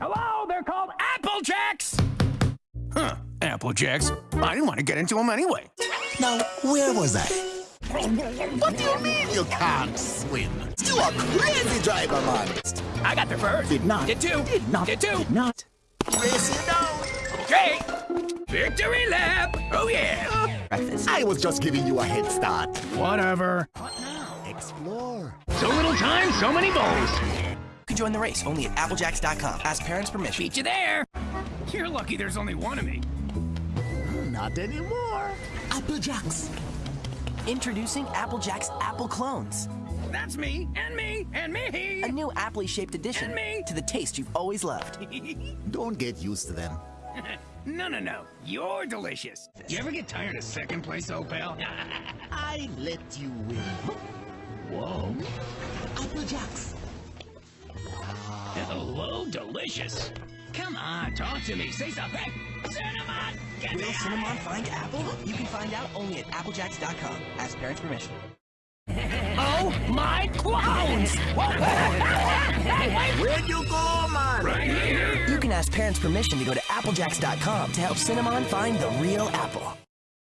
Hello, they're called Apple Jacks. Huh, Apple Jacks. I didn't want to get into them anyway. Now, where was I? What do you mean you can't swim? You are crazy driver, man. I got there first. Did not. Did two. Did not. Did two. Did not. Race you down. Okay. Victory lap. Oh yeah. Breakfast. I was just giving you a head start. Whatever. What now? Explore. So little time, so many bowls. You can join the race only at applejacks.com. Ask parents permission. Beat you there. You're lucky there's only one of me. Not anymore. Applejacks. Introducing Applejack's Apple Clones. That's me, and me, and me. A new aptly shaped addition me. to the taste you've always loved. Don't get used to them. no, no, no. You're delicious. You ever get tired of second place, old pal? I let you win. Whoa. Apple Jacks. Hello, delicious. Come on, talk to me. Say something. Cinnamon, get Will. Cinnamon find Apple? You can find out only at applejacks.com. Ask parents permission. Oh my clowns! Where'd you go, man? right here. You can ask parents permission to go to applejacks.com to help Cinnamon find the real apple.